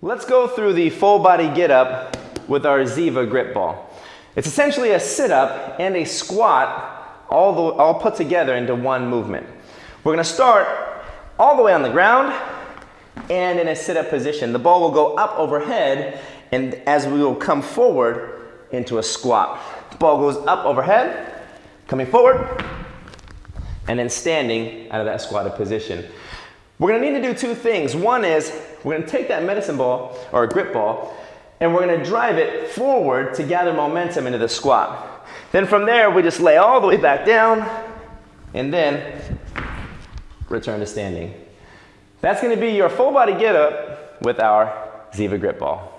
Let's go through the full body get up with our Ziva grip ball. It's essentially a sit up and a squat all, the, all put together into one movement. We're gonna start all the way on the ground and in a sit up position. The ball will go up overhead and as we will come forward into a squat. The ball goes up overhead, coming forward, and then standing out of that squatted position. We're gonna need to do two things. One is we're gonna take that medicine ball or a grip ball and we're gonna drive it forward to gather momentum into the squat. Then from there, we just lay all the way back down and then return to standing. That's gonna be your full body get up with our Ziva grip ball.